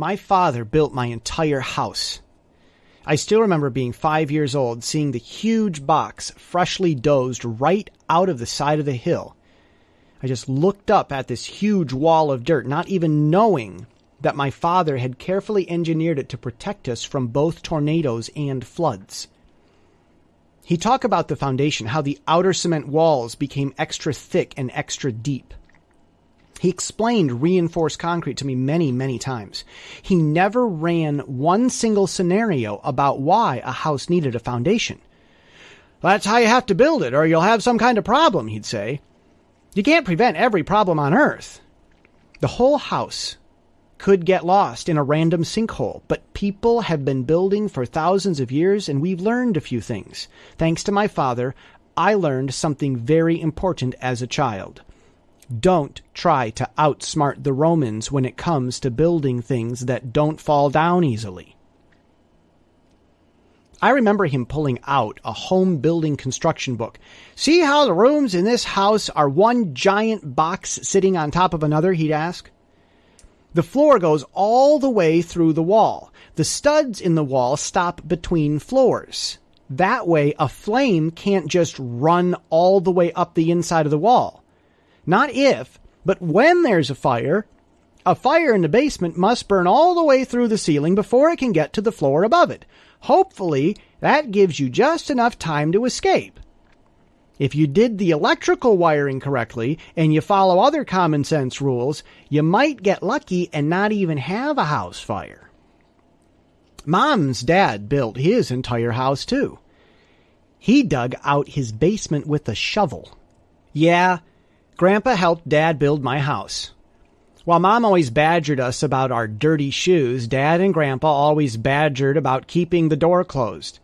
My father built my entire house. I still remember being five years old, seeing the huge box freshly dozed right out of the side of the hill. I just looked up at this huge wall of dirt, not even knowing that my father had carefully engineered it to protect us from both tornadoes and floods. He talked about the foundation, how the outer cement walls became extra thick and extra deep. He explained reinforced concrete to me many, many times. He never ran one single scenario about why a house needed a foundation. That's how you have to build it, or you'll have some kind of problem, he'd say. You can't prevent every problem on Earth. The whole house could get lost in a random sinkhole, but people have been building for thousands of years and we've learned a few things. Thanks to my father, I learned something very important as a child. Don't try to outsmart the Romans when it comes to building things that don't fall down easily. I remember him pulling out a home building construction book. See how the rooms in this house are one giant box sitting on top of another? He'd ask. The floor goes all the way through the wall. The studs in the wall stop between floors. That way, a flame can't just run all the way up the inside of the wall. Not if, but when there's a fire, a fire in the basement must burn all the way through the ceiling before it can get to the floor above it. Hopefully, that gives you just enough time to escape. If you did the electrical wiring correctly and you follow other common sense rules, you might get lucky and not even have a house fire. Mom's dad built his entire house too. He dug out his basement with a shovel. Yeah, Grandpa helped Dad build my house. While Mom always badgered us about our dirty shoes, Dad and Grandpa always badgered about keeping the door closed.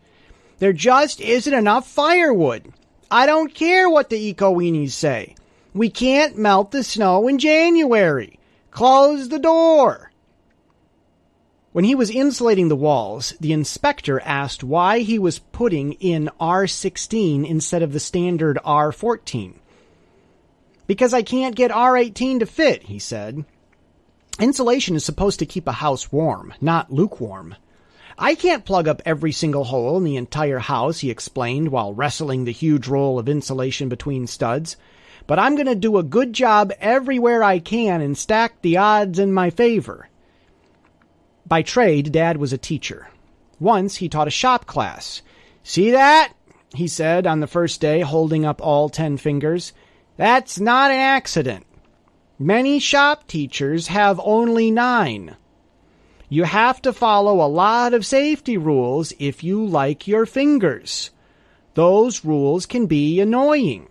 There just isn't enough firewood. I don't care what the eco-weenies say. We can't melt the snow in January. Close the door. When he was insulating the walls, the inspector asked why he was putting in R16 instead of the standard R14. Because I can't get R18 to fit, he said. Insulation is supposed to keep a house warm, not lukewarm. I can't plug up every single hole in the entire house, he explained while wrestling the huge roll of insulation between studs. But I'm going to do a good job everywhere I can and stack the odds in my favor. By trade, Dad was a teacher. Once he taught a shop class. See that? he said on the first day, holding up all ten fingers. That's not an accident. Many shop teachers have only nine. You have to follow a lot of safety rules if you like your fingers. Those rules can be annoying,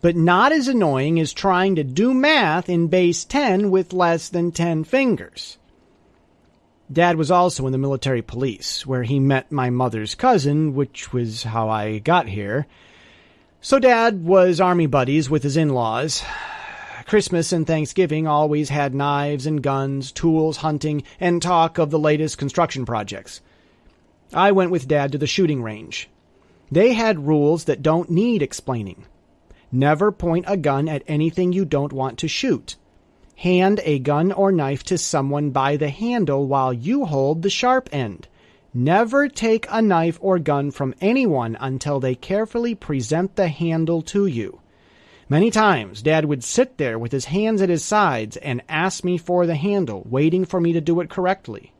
but not as annoying as trying to do math in base 10 with less than 10 fingers. Dad was also in the military police, where he met my mother's cousin, which was how I got here. So Dad was army buddies with his in-laws. Christmas and Thanksgiving always had knives and guns, tools, hunting, and talk of the latest construction projects. I went with Dad to the shooting range. They had rules that don't need explaining. Never point a gun at anything you don't want to shoot. Hand a gun or knife to someone by the handle while you hold the sharp end. Never take a knife or gun from anyone until they carefully present the handle to you. Many times, Dad would sit there with his hands at his sides and ask me for the handle, waiting for me to do it correctly.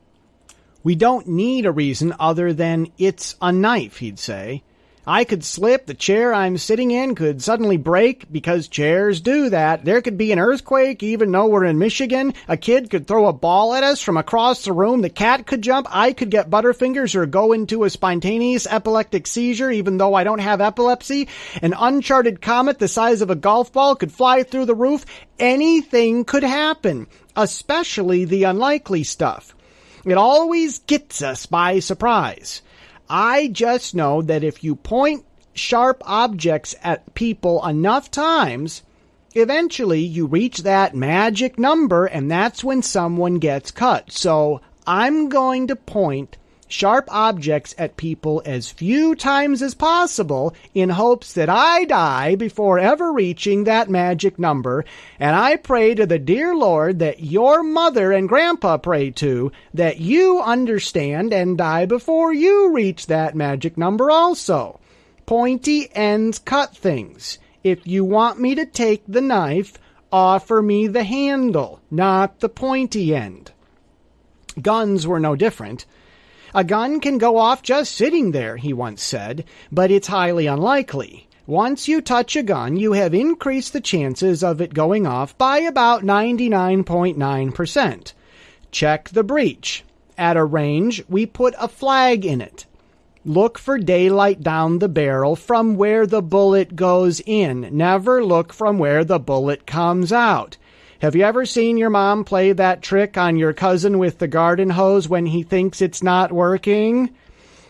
We don't need a reason other than it's a knife, he'd say. I could slip. The chair I'm sitting in could suddenly break because chairs do that. There could be an earthquake even though we're in Michigan. A kid could throw a ball at us from across the room. The cat could jump. I could get butterfingers or go into a spontaneous epileptic seizure even though I don't have epilepsy. An uncharted comet the size of a golf ball could fly through the roof. Anything could happen, especially the unlikely stuff. It always gets us by surprise. I just know that if you point sharp objects at people enough times, eventually you reach that magic number and that's when someone gets cut. So I'm going to point sharp objects at people as few times as possible in hopes that I die before ever reaching that magic number. And I pray to the dear Lord that your mother and grandpa pray to, that you understand and die before you reach that magic number also. Pointy ends cut things. If you want me to take the knife, offer me the handle, not the pointy end. Guns were no different. A gun can go off just sitting there, he once said, but it's highly unlikely. Once you touch a gun, you have increased the chances of it going off by about 99.9%. Check the breech. At a range, we put a flag in it. Look for daylight down the barrel from where the bullet goes in. Never look from where the bullet comes out. Have you ever seen your mom play that trick on your cousin with the garden hose when he thinks it's not working?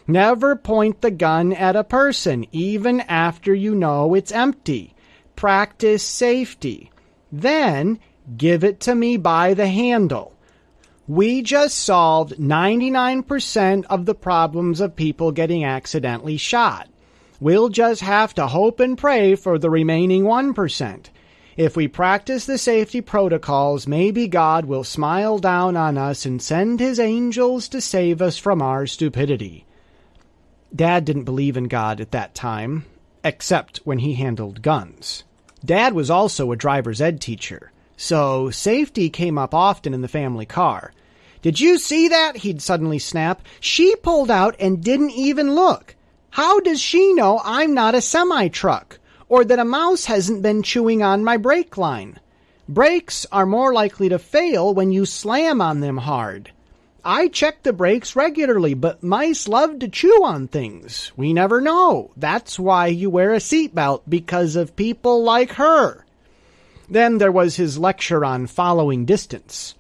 Never point the gun at a person, even after you know it's empty. Practice safety. Then give it to me by the handle. We just solved 99% of the problems of people getting accidentally shot. We'll just have to hope and pray for the remaining 1%. If we practice the safety protocols, maybe God will smile down on us and send his angels to save us from our stupidity. Dad didn't believe in God at that time, except when he handled guns. Dad was also a driver's ed teacher, so safety came up often in the family car. Did you see that? He'd suddenly snap. She pulled out and didn't even look. How does she know I'm not a semi truck? Or that a mouse hasn't been chewing on my brake line. Brakes are more likely to fail when you slam on them hard. I check the brakes regularly, but mice love to chew on things. We never know. That's why you wear a seatbelt, because of people like her. Then there was his lecture on following distance.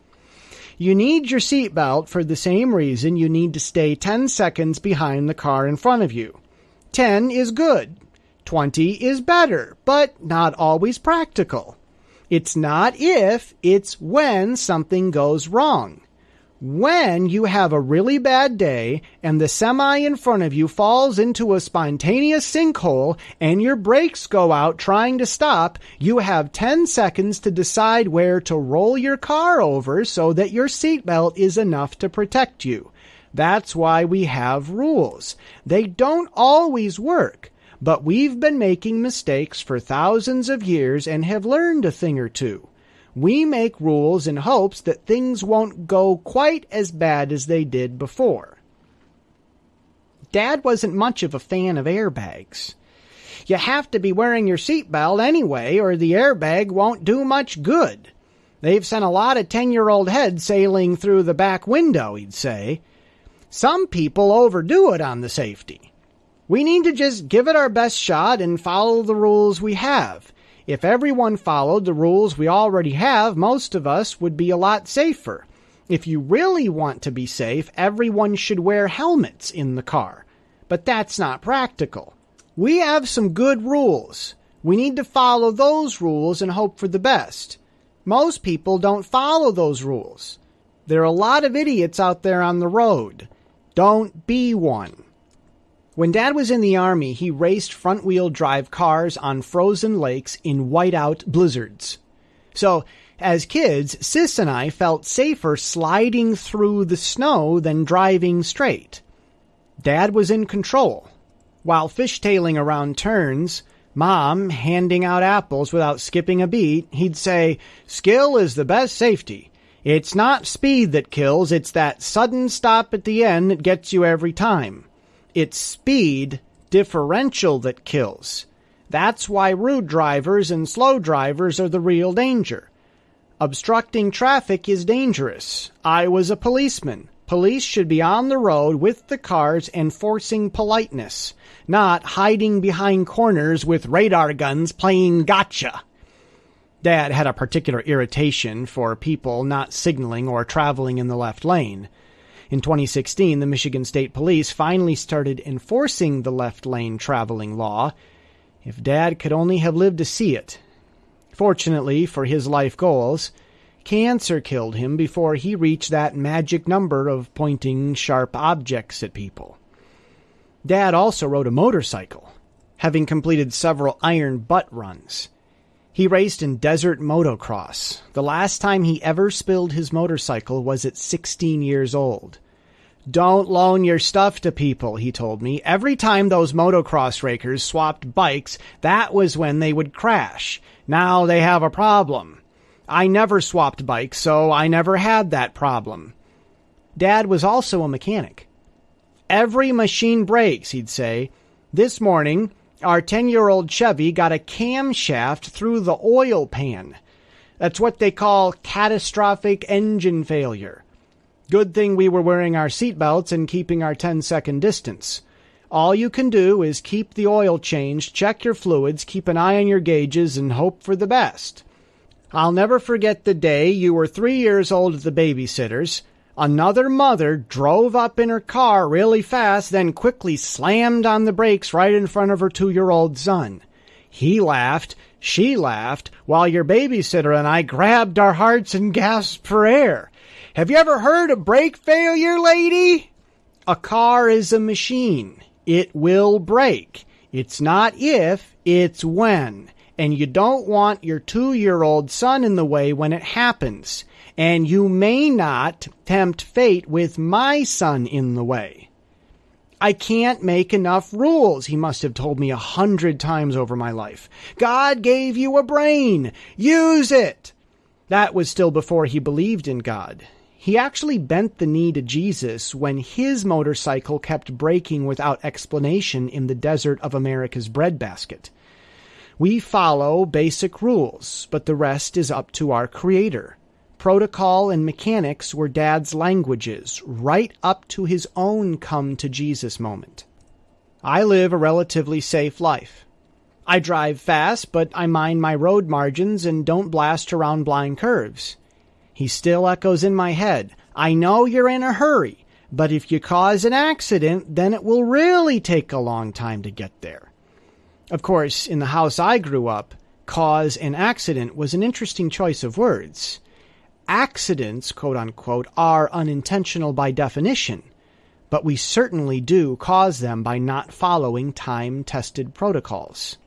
You need your seatbelt for the same reason you need to stay 10 seconds behind the car in front of you. 10 is good. 20 is better, but not always practical. It's not if, it's when something goes wrong. When you have a really bad day and the semi in front of you falls into a spontaneous sinkhole and your brakes go out trying to stop, you have 10 seconds to decide where to roll your car over so that your seatbelt is enough to protect you. That's why we have rules. They don't always work. But we've been making mistakes for thousands of years and have learned a thing or two. We make rules in hopes that things won't go quite as bad as they did before. Dad wasn't much of a fan of airbags. You have to be wearing your seatbelt anyway, or the airbag won't do much good. They've sent a lot of 10 year old heads sailing through the back window, he'd say. Some people overdo it on the safety. We need to just give it our best shot and follow the rules we have. If everyone followed the rules we already have, most of us would be a lot safer. If you really want to be safe, everyone should wear helmets in the car. But that's not practical. We have some good rules. We need to follow those rules and hope for the best. Most people don't follow those rules. There are a lot of idiots out there on the road. Don't be one. When Dad was in the Army, he raced front wheel drive cars on frozen lakes in whiteout blizzards. So, as kids, Sis and I felt safer sliding through the snow than driving straight. Dad was in control. While fishtailing around turns, Mom handing out apples without skipping a beat, he'd say, Skill is the best safety. It's not speed that kills, it's that sudden stop at the end that gets you every time. It's speed differential that kills. That's why rude drivers and slow drivers are the real danger. Obstructing traffic is dangerous. I was a policeman. Police should be on the road with the cars enforcing politeness, not hiding behind corners with radar guns playing gotcha. Dad had a particular irritation for people not signaling or traveling in the left lane. In 2016, the Michigan State Police finally started enforcing the left lane traveling law. If Dad could only have lived to see it. Fortunately for his life goals, cancer killed him before he reached that magic number of pointing sharp objects at people. Dad also rode a motorcycle, having completed several iron butt runs. He raced in desert motocross. The last time he ever spilled his motorcycle was at 16 years old. Don't loan your stuff to people, he told me. Every time those motocross rakers swapped bikes, that was when they would crash. Now they have a problem. I never swapped bikes, so I never had that problem. Dad was also a mechanic. Every machine breaks, he'd say. This morning, our 10 year old Chevy got a camshaft through the oil pan. That's what they call catastrophic engine failure. Good thing we were wearing our seatbelts and keeping our 10 second distance. All you can do is keep the oil changed, check your fluids, keep an eye on your gauges, and hope for the best. I'll never forget the day you were three years old at the babysitter's. Another mother drove up in her car really fast, then quickly slammed on the brakes right in front of her two year old son. He laughed, she laughed, while your babysitter and I grabbed our hearts and gasped for air. Have you ever heard of brake failure, lady? A car is a machine. It will break. It's not if, it's when. And you don't want your two year old son in the way when it happens and you may not tempt fate with my son in the way. I can't make enough rules, he must have told me a hundred times over my life. God gave you a brain. Use it. That was still before he believed in God. He actually bent the knee to Jesus when his motorcycle kept breaking without explanation in the desert of America's breadbasket. We follow basic rules, but the rest is up to our Creator. Protocol and mechanics were Dad's languages, right up to his own come to Jesus moment. I live a relatively safe life. I drive fast, but I mind my road margins and don't blast around blind curves. He still echoes in my head. I know you're in a hurry, but if you cause an accident, then it will really take a long time to get there. Of course, in the house I grew up, cause an accident was an interesting choice of words accidents, quote unquote, are unintentional by definition, but we certainly do cause them by not following time tested protocols.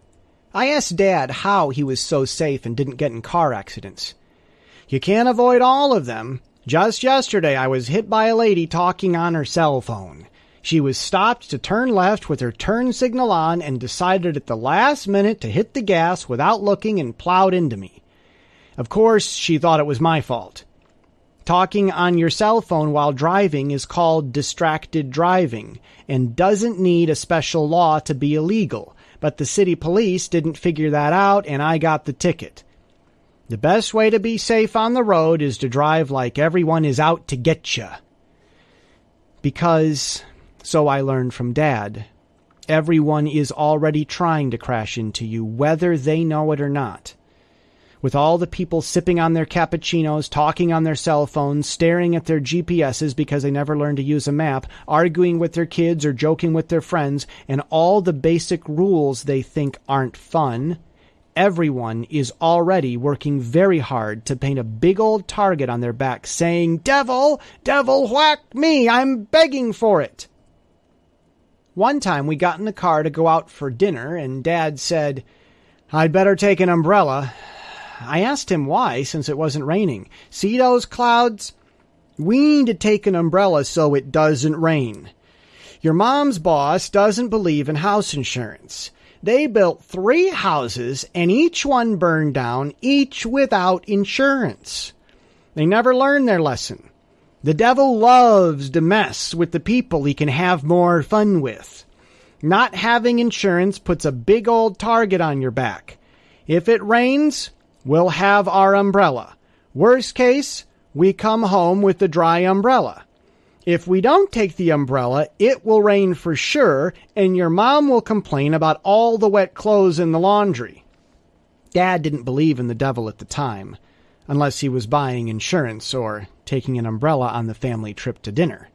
I asked Dad how he was so safe and didn't get in car accidents. You can't avoid all of them. Just yesterday, I was hit by a lady talking on her cell phone. She was stopped to turn left with her turn signal on and decided at the last minute to hit the gas without looking and plowed into me. Of course, she thought it was my fault. Talking on your cell phone while driving is called distracted driving and doesn't need a special law to be illegal, but the city police didn't figure that out and I got the ticket. The best way to be safe on the road is to drive like everyone is out to get you. Because, so I learned from Dad, everyone is already trying to crash into you, whether they know it or not with all the people sipping on their cappuccinos, talking on their cell phones, staring at their GPSs because they never learned to use a map, arguing with their kids or joking with their friends, and all the basic rules they think aren't fun, everyone is already working very hard to paint a big old target on their back saying, Devil, devil, whack me, I'm begging for it. One time we got in the car to go out for dinner, and Dad said, I'd better take an umbrella. I asked him why, since it wasn't raining. See those clouds? We need to take an umbrella so it doesn't rain. Your mom's boss doesn't believe in house insurance. They built three houses and each one burned down, each without insurance. They never learned their lesson. The devil loves to mess with the people he can have more fun with. Not having insurance puts a big old target on your back. If it rains, We'll have our umbrella. Worst case, we come home with the dry umbrella. If we don't take the umbrella, it will rain for sure, and your mom will complain about all the wet clothes in the laundry. Dad didn't believe in the devil at the time, unless he was buying insurance or taking an umbrella on the family trip to dinner.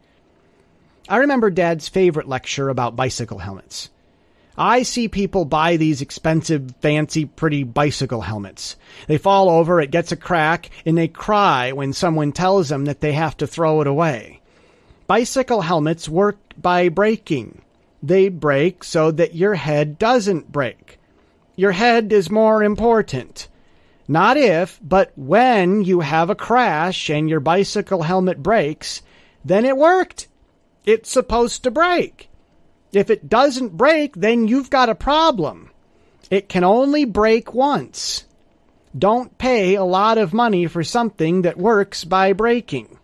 I remember Dad's favorite lecture about bicycle helmets. I see people buy these expensive, fancy, pretty bicycle helmets. They fall over, it gets a crack, and they cry when someone tells them that they have to throw it away. Bicycle helmets work by braking. They break so that your head doesn't break. Your head is more important. Not if, but when you have a crash and your bicycle helmet breaks, then it worked. It's supposed to break. If it doesn't break, then you've got a problem. It can only break once. Don't pay a lot of money for something that works by breaking.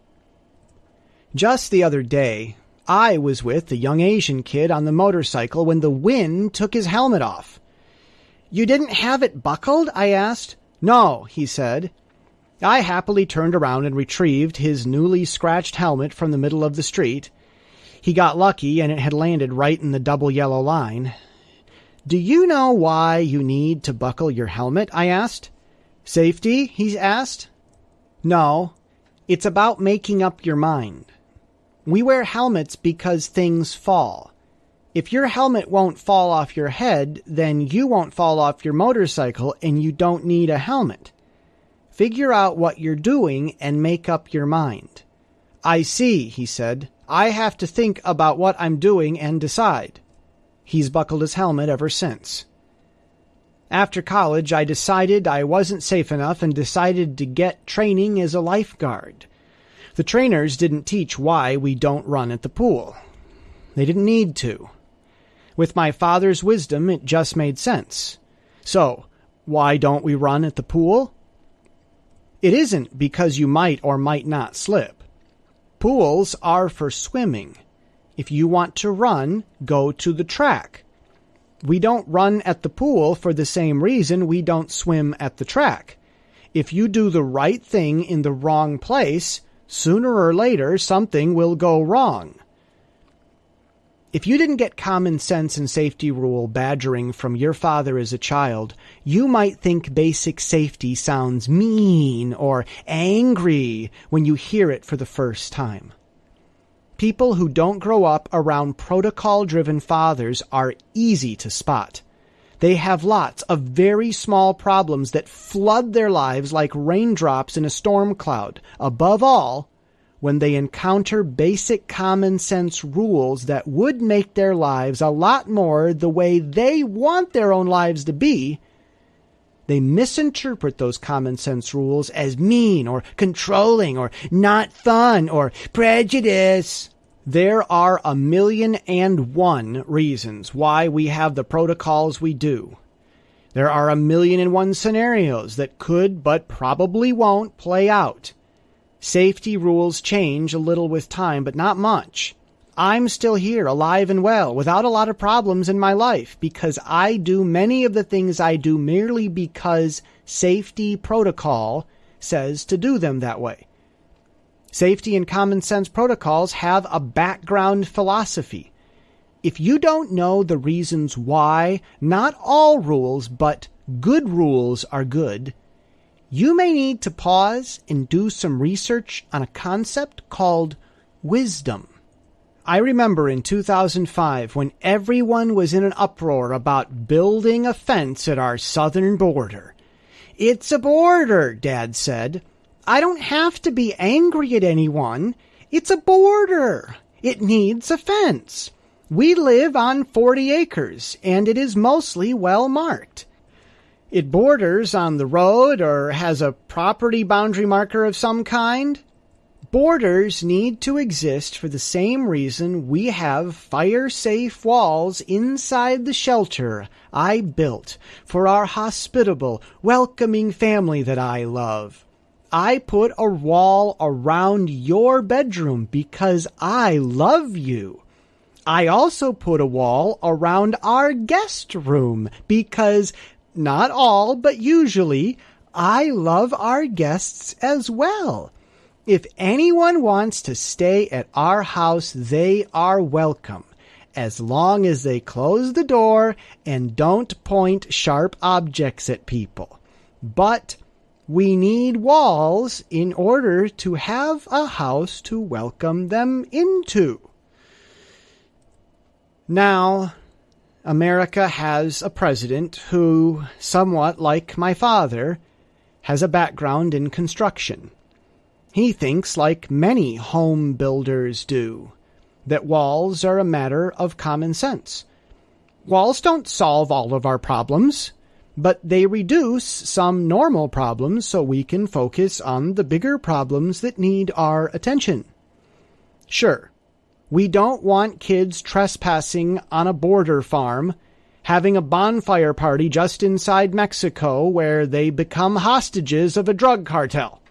Just the other day, I was with a young Asian kid on the motorcycle when the wind took his helmet off. You didn't have it buckled? I asked. No, he said. I happily turned around and retrieved his newly scratched helmet from the middle of the street. He got lucky and it had landed right in the double yellow line. Do you know why you need to buckle your helmet? I asked. Safety? he asked. No, it's about making up your mind. We wear helmets because things fall. If your helmet won't fall off your head, then you won't fall off your motorcycle and you don't need a helmet. Figure out what you're doing and make up your mind. I see, he said. I have to think about what I'm doing and decide. He's buckled his helmet ever since. After college, I decided I wasn't safe enough and decided to get training as a lifeguard. The trainers didn't teach why we don't run at the pool. They didn't need to. With my father's wisdom, it just made sense. So, why don't we run at the pool? It isn't because you might or might not slip. Pools are for swimming. If you want to run, go to the track. We don't run at the pool for the same reason we don't swim at the track. If you do the right thing in the wrong place, sooner or later something will go wrong. If you didn't get common sense and safety rule badgering from your father as a child, you might think basic safety sounds mean or angry when you hear it for the first time. People who don't grow up around protocol driven fathers are easy to spot. They have lots of very small problems that flood their lives like raindrops in a storm cloud. Above all, when they encounter basic common sense rules that would make their lives a lot more the way they want their own lives to be, they misinterpret those common sense rules as mean or controlling or not fun or prejudice. There are a million and one reasons why we have the protocols we do. There are a million and one scenarios that could but probably won't play out. Safety rules change a little with time, but not much. I'm still here, alive and well, without a lot of problems in my life, because I do many of the things I do merely because safety protocol says to do them that way. Safety and common sense protocols have a background philosophy. If you don't know the reasons why not all rules, but good rules are good, you may need to pause and do some research on a concept called wisdom. I remember in 2005 when everyone was in an uproar about building a fence at our southern border. It's a border, Dad said. I don't have to be angry at anyone. It's a border. It needs a fence. We live on 40 acres, and it is mostly well marked it borders on the road or has a property boundary marker of some kind. Borders need to exist for the same reason we have fire safe walls inside the shelter I built for our hospitable, welcoming family that I love. I put a wall around your bedroom because I love you. I also put a wall around our guest room because not all, but usually, I love our guests as well. If anyone wants to stay at our house, they are welcome, as long as they close the door and don't point sharp objects at people. But we need walls in order to have a house to welcome them into. Now, America has a president who, somewhat like my father, has a background in construction. He thinks, like many home builders do, that walls are a matter of common sense. Walls don't solve all of our problems, but they reduce some normal problems so we can focus on the bigger problems that need our attention. Sure, we don't want kids trespassing on a border farm, having a bonfire party just inside Mexico where they become hostages of a drug cartel.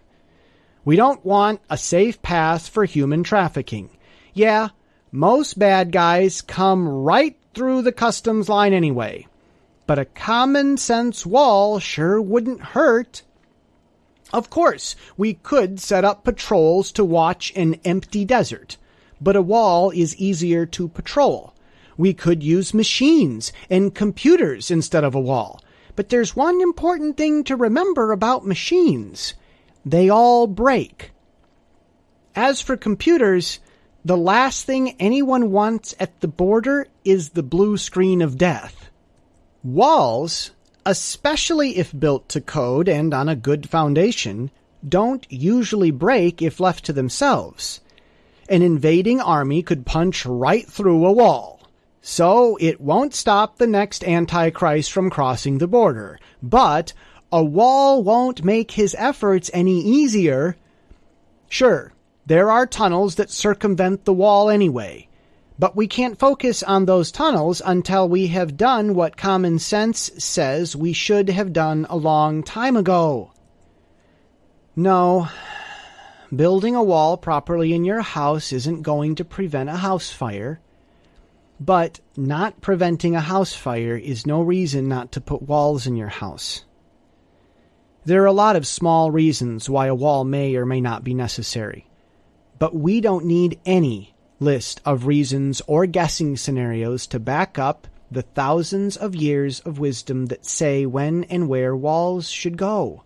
We don't want a safe path for human trafficking. Yeah, most bad guys come right through the customs line anyway but a common sense wall sure wouldn't hurt. Of course, we could set up patrols to watch an empty desert, but a wall is easier to patrol. We could use machines and computers instead of a wall. But there's one important thing to remember about machines. They all break. As for computers, the last thing anyone wants at the border is the blue screen of death. Walls, especially if built to code and on a good foundation, don't usually break if left to themselves. An invading army could punch right through a wall. So it won't stop the next Antichrist from crossing the border. But a wall won't make his efforts any easier. Sure, there are tunnels that circumvent the wall anyway. But we can't focus on those tunnels until we have done what common sense says we should have done a long time ago. No, building a wall properly in your house isn't going to prevent a house fire. But not preventing a house fire is no reason not to put walls in your house. There are a lot of small reasons why a wall may or may not be necessary. But we don't need any list of reasons or guessing scenarios to back up the thousands of years of wisdom that say when and where walls should go.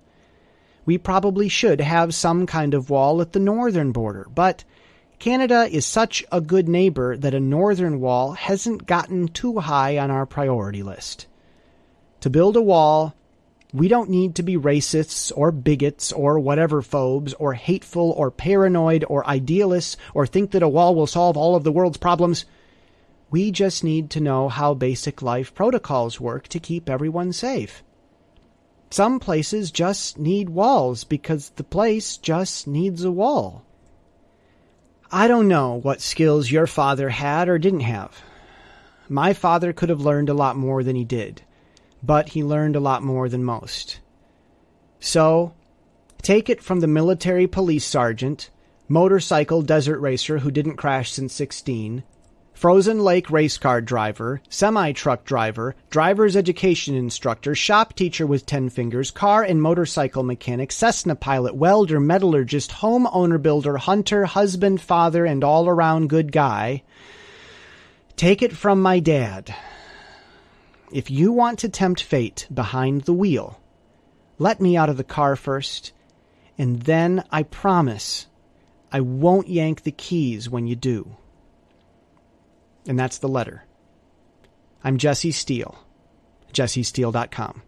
We probably should have some kind of wall at the northern border, but Canada is such a good neighbor that a northern wall hasn't gotten too high on our priority list. To build a wall we don't need to be racists or bigots or whatever phobes or hateful or paranoid or idealists or think that a wall will solve all of the world's problems. We just need to know how basic life protocols work to keep everyone safe. Some places just need walls because the place just needs a wall. I don't know what skills your father had or didn't have. My father could have learned a lot more than he did but he learned a lot more than most. So, take it from the military police sergeant, motorcycle desert racer who didn't crash since 16, frozen lake race car driver, semi truck driver, driver's education instructor, shop teacher with 10 fingers, car and motorcycle mechanic, Cessna pilot, welder, metallurgist, homeowner builder, hunter, husband, father, and all around good guy. Take it from my dad. If you want to tempt fate behind the wheel, let me out of the car first, and then I promise I won't yank the keys when you do. And that's the letter. I'm Jesse Steele, jessesteele.com.